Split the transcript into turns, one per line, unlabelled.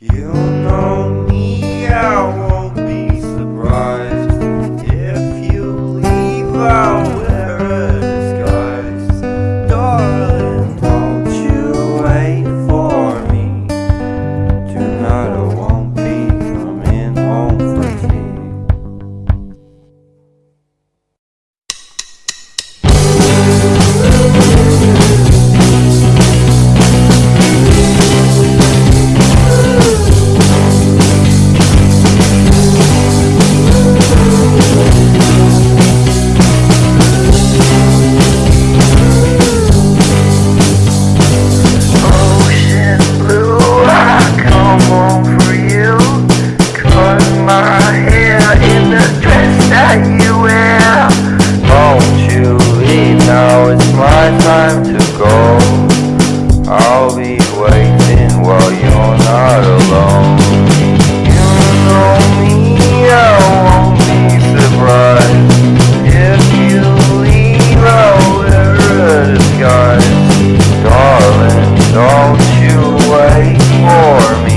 You know me, I won't be surprised if you leave out. be waiting while you're not alone. You know me, I won't be surprised if you leave. A disguise, darling. Don't you wait for me?